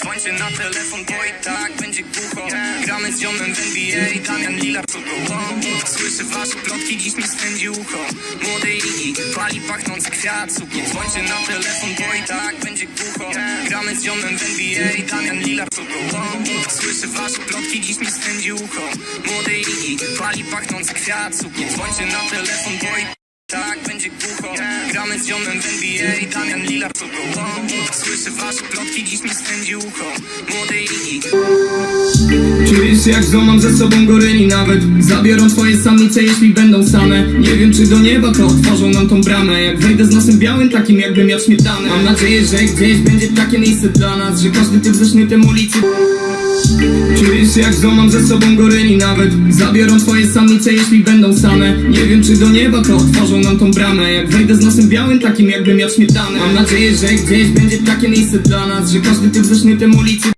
dzwońcie na telefon, bo i tak będzie głucho. Gramy z ziomem w NBA, Damian Lillard co go Słyszę wasze plotki, dziś mi spędzi ucho. Młody Iggy, pali pachnący kwiat Nie dzwońcie na telefon, bo i tak będzie głucho. Gramy z ziomem w NBA, Damian Lillard co go Słyszę wasze plotki, dziś mi spędzi ucho. Młody Iggy, pali pachnący kwiat Nie dzwońcie na telefon, bo i Gramy z ziomem w NBA, Damian Lillard go Słyszę wasze plotki, dziś mi spędzi ucho. Młody Iggy Czujesz się jak złamam ze sobą goryli nawet? Zabiorą twoje samice jeśli będą same. Nie wiem czy do nieba to otworzą nam tą bramę. Jak wejdę z nosem białym takim jakbym miał śmietanę. Mam nadzieję, że gdzieś będzie takie miejsce dla nas Że każdy typ ze sznytem ulicy Się jak złamam ze sobą goryli nawet Zabiorą twoje samice jeśli będą same. Nie wiem czy do nieba to otworzą nam tą bramę. Jak wejdę z nosem białym takim jakbym miał śmietanę. Mam nadzieję, że gdzieś będzie takie miejsce dla nas Że każdy typ ze sznytem ulicy